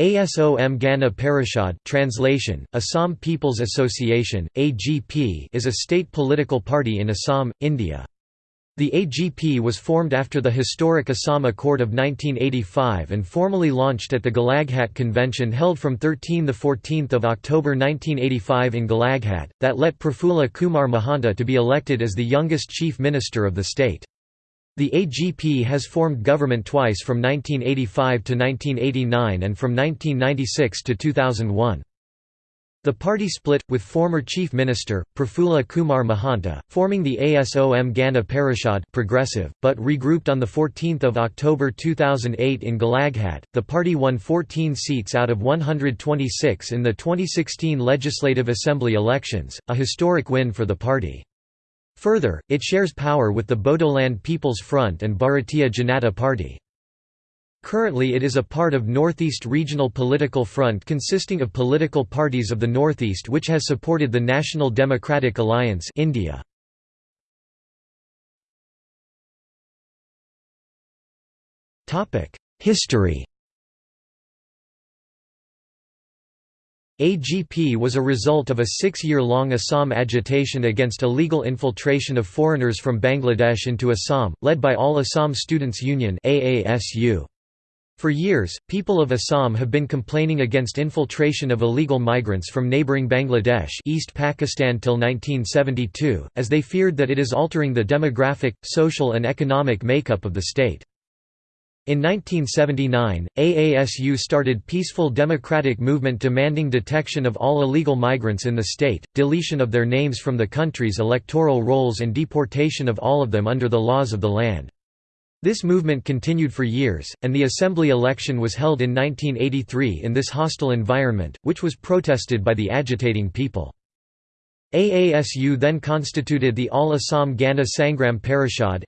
ASOM Gana Parishad translation, Assam People's Association, AGP is a state political party in Assam, India. The AGP was formed after the historic Assam Accord of 1985 and formally launched at the Golaghat Convention held from 13–14 October 1985 in Golaghat, that let Prafulla Kumar Mahanta to be elected as the youngest chief minister of the state. The AGP has formed government twice from 1985 to 1989 and from 1996 to 2001. The party split, with former Chief Minister, Prafulla Kumar Mahanta, forming the ASOM Gana Parishad progressive, but regrouped on 14 October 2008 in Golaghat. The party won 14 seats out of 126 in the 2016 Legislative Assembly elections, a historic win for the party. Further, it shares power with the Bodoland People's Front and Bharatiya Janata Party. Currently it is a part of Northeast Regional Political Front consisting of political parties of the Northeast which has supported the National Democratic Alliance India. History AGP was a result of a six-year-long Assam agitation against illegal infiltration of foreigners from Bangladesh into Assam, led by All Assam Students Union For years, people of Assam have been complaining against infiltration of illegal migrants from neighbouring Bangladesh East Pakistan till 1972, as they feared that it is altering the demographic, social and economic makeup of the state. In 1979, AASU started peaceful democratic movement demanding detection of all illegal migrants in the state, deletion of their names from the country's electoral rolls and deportation of all of them under the laws of the land. This movement continued for years, and the assembly election was held in 1983 in this hostile environment, which was protested by the agitating people. AASU then constituted the All Assam Gana Sangram Parishad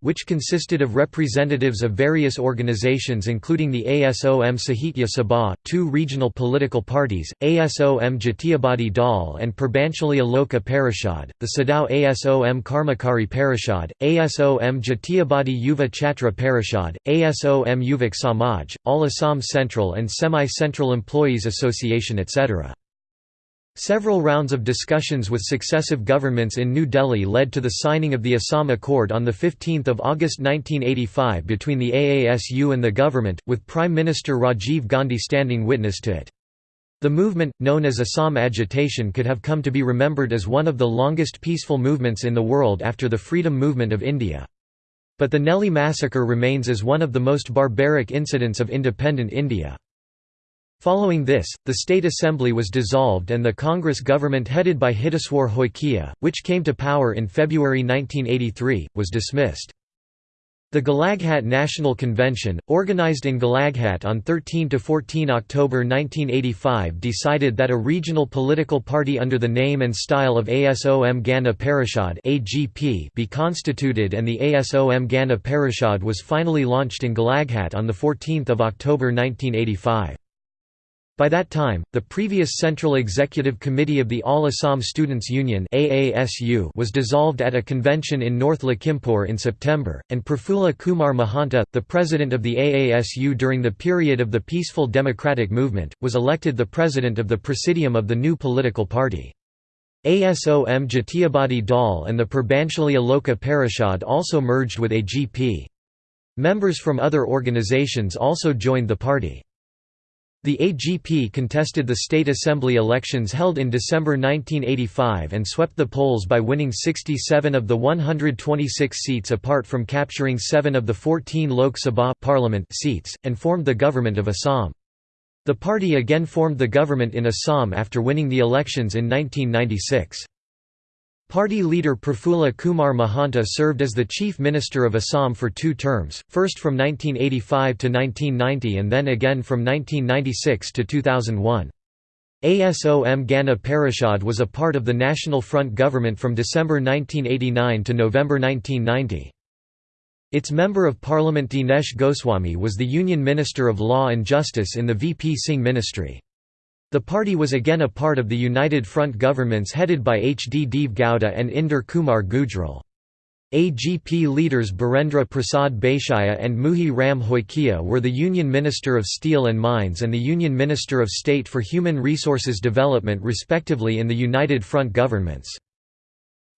which consisted of representatives of various organizations including the ASOM Sahitya Sabha, two regional political parties, ASOM Jatiyabadi Dal and Purbanchali Aloka Parishad, the Sadao ASOM Karmakari Parishad, ASOM Jatiyabadi Yuva Chhatra Parishad, ASOM Yuvak Samaj, All Assam Central and Semi-Central Employees Association etc. Several rounds of discussions with successive governments in New Delhi led to the signing of the Assam Accord on 15 August 1985 between the AASU and the government, with Prime Minister Rajiv Gandhi standing witness to it. The movement, known as Assam agitation could have come to be remembered as one of the longest peaceful movements in the world after the freedom movement of India. But the Nellie massacre remains as one of the most barbaric incidents of independent India. Following this, the State Assembly was dissolved and the Congress government headed by Hiteswar Hoikia, which came to power in February 1983, was dismissed. The Golaghat National Convention, organized in Golaghat on 13–14 October 1985 decided that a regional political party under the name and style of ASOM Gana Parishad be constituted and the ASOM Gana Parishad was finally launched in Golaghat on 14 October 1985. By that time, the previous Central Executive Committee of the All Assam Students Union was dissolved at a convention in North Lakhimpur in September, and Prafulla Kumar Mahanta, the president of the AASU during the period of the peaceful democratic movement, was elected the president of the presidium of the new political party. ASOM Jatiyabadi Dal and the Purbanchali Aloka Parishad also merged with AGP. Members from other organizations also joined the party. The AGP contested the state assembly elections held in December 1985 and swept the polls by winning 67 of the 126 seats apart from capturing 7 of the 14 Lok Sabha parliament seats, and formed the government of Assam. The party again formed the government in Assam after winning the elections in 1996. Party leader Prafulla Kumar Mahanta served as the Chief Minister of Assam for two terms, first from 1985 to 1990 and then again from 1996 to 2001. ASOM Gana Parishad was a part of the National Front government from December 1989 to November 1990. Its Member of Parliament Dinesh Goswami was the Union Minister of Law and Justice in the VP Singh ministry. The party was again a part of the United Front governments headed by H. D. Deve Gowda and Inder Kumar Gujral. AGP leaders Barendra Prasad Baishya and Muhi Ram Hoikia were the Union Minister of Steel and Mines and the Union Minister of State for Human Resources Development respectively in the United Front governments.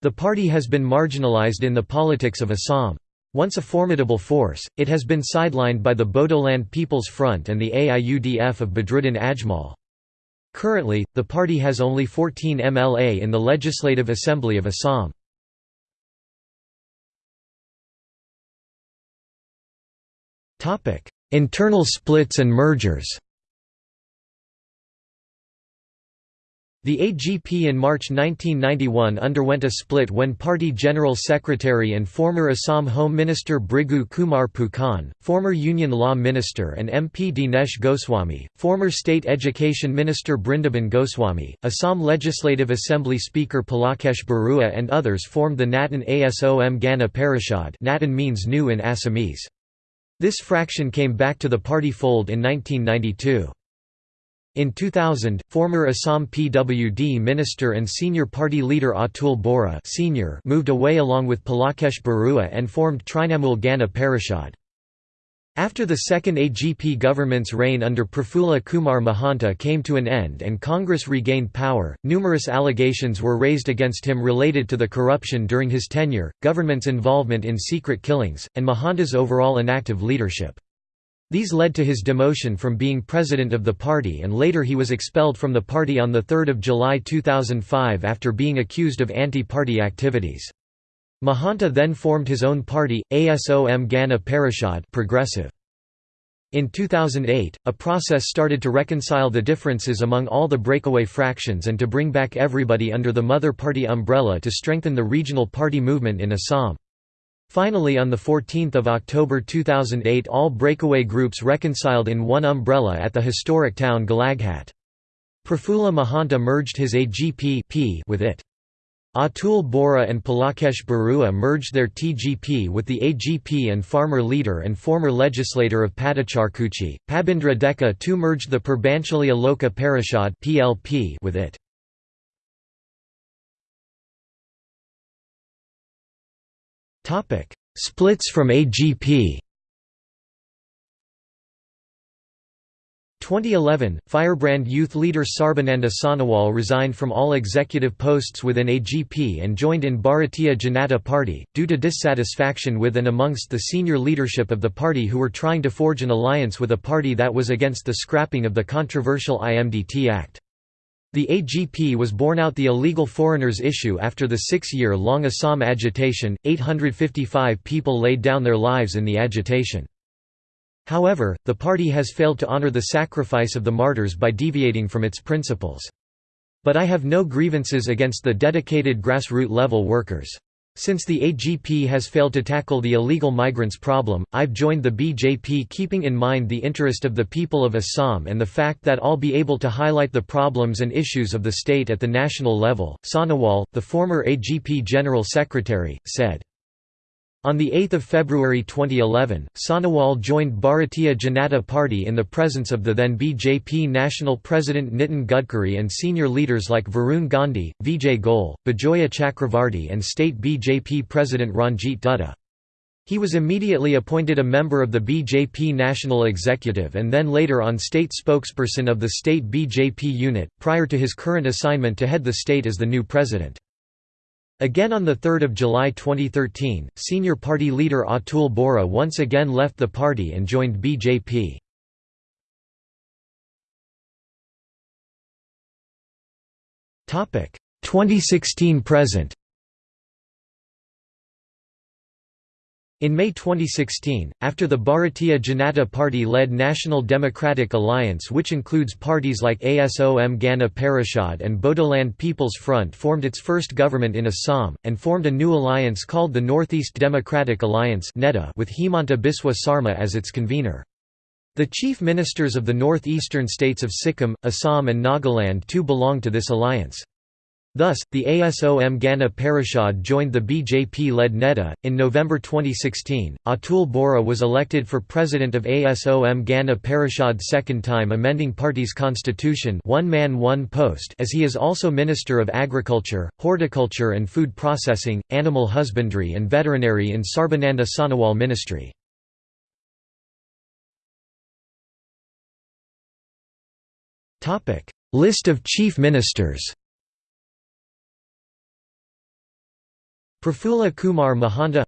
The party has been marginalized in the politics of Assam. Once a formidable force, it has been sidelined by the Bodoland People's Front and the AIUDF of Badruddin Ajmal. Currently, the party has only 14 MLA in the Legislative Assembly of Assam. Internal splits and mergers The AGP in March 1991 underwent a split when Party General Secretary and former Assam Home Minister Bhrigu Kumar Phukan, former Union Law Minister and MP Dinesh Goswami, former State Education Minister Brindaban Goswami, Assam Legislative Assembly Speaker Pulakesh Barua and others formed the Natun Asom Gana Parishad Natun means new in Assamese. This fraction came back to the party fold in 1992. In 2000, former Assam PWD minister and senior party leader Atul Bora senior moved away along with Pulakesh Barua and formed Trinamool Gana Parishad. After the second AGP government's reign under Prafulla Kumar Mahanta came to an end and Congress regained power, numerous allegations were raised against him related to the corruption during his tenure, government's involvement in secret killings, and Mahanta's overall inactive leadership. These led to his demotion from being president of the party and later he was expelled from the party on 3 July 2005 after being accused of anti-party activities. Mahanta then formed his own party, ASOM Gana Parishad progressive. In 2008, a process started to reconcile the differences among all the breakaway fractions and to bring back everybody under the mother party umbrella to strengthen the regional party movement in Assam. Finally on 14 October 2008 all breakaway groups reconciled in one umbrella at the historic town Golaghat. Prafulla Mahanta merged his AGP with it. Atul Bora and Pulakesh Barua merged their TGP with the AGP and farmer leader and former legislator of Patacharkuchi. Pabindra Deka too merged the Purbanchali Aloka Parishad with it. Splits from AGP. 2011, Firebrand youth leader Sarbananda Sonowal resigned from all executive posts within AGP and joined in Bharatiya Janata Party, due to dissatisfaction with and amongst the senior leadership of the party who were trying to forge an alliance with a party that was against the scrapping of the controversial IMDT Act. The AGP was born out the illegal foreigners issue after the six-year-long Assam agitation, 855 people laid down their lives in the agitation. However, the party has failed to honor the sacrifice of the martyrs by deviating from its principles. But I have no grievances against the dedicated grassroots level workers. Since the AGP has failed to tackle the illegal migrants problem, I've joined the BJP keeping in mind the interest of the people of Assam and the fact that I'll be able to highlight the problems and issues of the state at the national level, Sonowal, the former AGP General Secretary, said. On 8 February 2011, Sonowal joined Bharatiya Janata Party in the presence of the then BJP National President Nitin Gadkari and senior leaders like Varun Gandhi, Vijay Goel, Bijoya Chakravarti and state BJP President Ranjit Dutta. He was immediately appointed a member of the BJP National Executive and then later on state spokesperson of the state BJP unit, prior to his current assignment to head the state as the new president. Again on 3 July 2013, senior party leader Atul Bora once again left the party and joined BJP. Topic 2016 present. In May 2016, after the Bharatiya Janata Party-led National Democratic Alliance which includes parties like ASOM Gana Parishad and Bodoland People's Front formed its first government in Assam, and formed a new alliance called the Northeast Democratic Alliance with Himanta Biswa Sarma as its convener. The chief ministers of the northeastern states of Sikkim, Assam and Nagaland too belong to this alliance. Thus, the ASOM Gana Parishad joined the BJP-led NEDA. In November 2016, Atul Bora was elected for president of ASOM Gana Parishad second time amending party's constitution one man one post as he is also Minister of Agriculture, Horticulture and Food Processing, Animal Husbandry and Veterinary in Sarbananda Sonowal ministry. List of chief ministers Prafulla Kumar Mahanta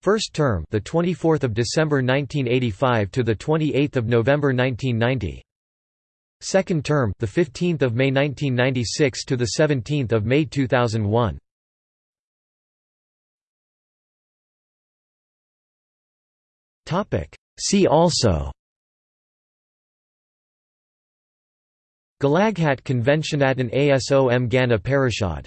First term the 24th of December 1985 to the 28th of November 1990 Second term the 15th of May 1996 to the 17th of May 2001 Topic. See also. Golaghat Convention at an ASOM Gana Parishad